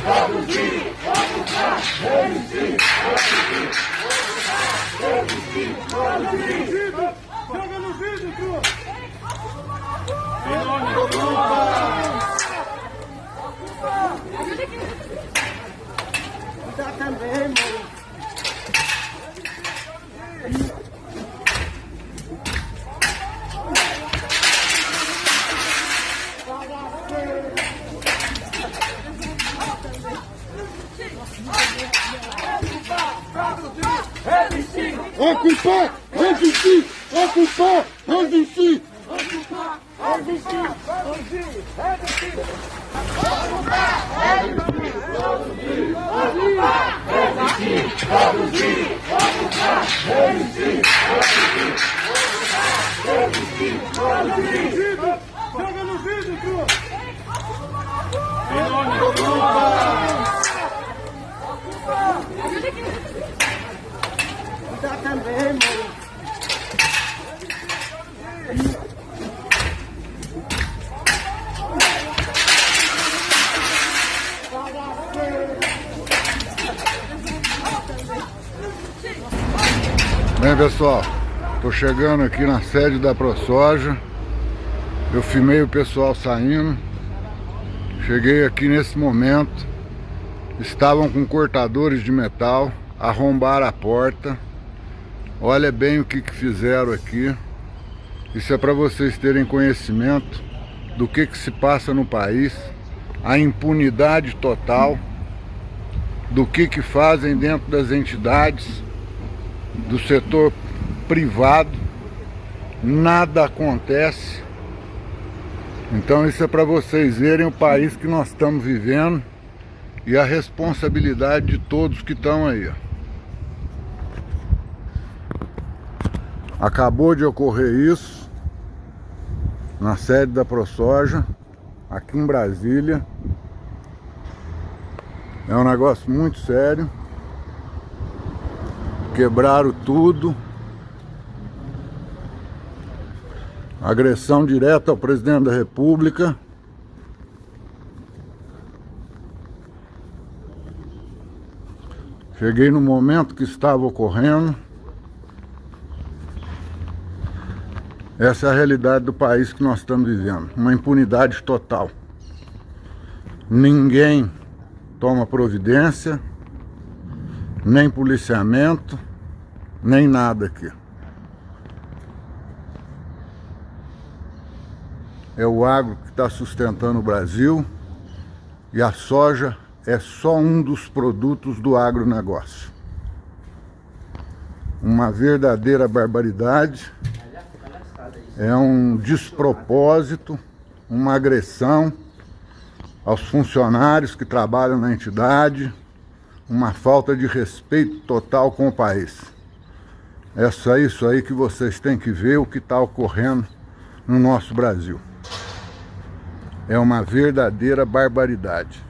produzir, ocupar, resistir, resistir, produzir. Joga no vídeo, Cruz! Dá também, mano. Ocupar, resistir, ocupar, resistir. Ocupar, resistir, resistir. Resistir, ocupar, resistir, produzir, ocupar, resistir, resistir. Joga no! Dá também, mano. Bem pessoal, tô chegando aqui na sede da ProSoja. Eu filmei o pessoal saindo. Cheguei aqui nesse momento. Estavam com cortadores de metal Arrombaram a porta Olha bem o que, que fizeram aqui Isso é para vocês terem conhecimento Do que, que se passa no país A impunidade total Do que, que fazem dentro das entidades do setor privado, nada acontece. Então isso é para vocês verem o país que nós estamos vivendo e a responsabilidade de todos que estão aí. Acabou de ocorrer isso na sede da ProSoja, aqui em Brasília. É um negócio muito sério quebraram tudo. Agressão direta ao presidente da república. Cheguei no momento que estava ocorrendo. Essa é a realidade do país que nós estamos vivendo. Uma impunidade total. Ninguém toma providência, nem policiamento, nem nada aqui. É o agro que está sustentando o Brasil e a soja é só um dos produtos do agronegócio. Uma verdadeira barbaridade, é um despropósito, uma agressão aos funcionários que trabalham na entidade, uma falta de respeito total com o país. É só isso aí que vocês têm que ver o que está ocorrendo no nosso Brasil. É uma verdadeira barbaridade.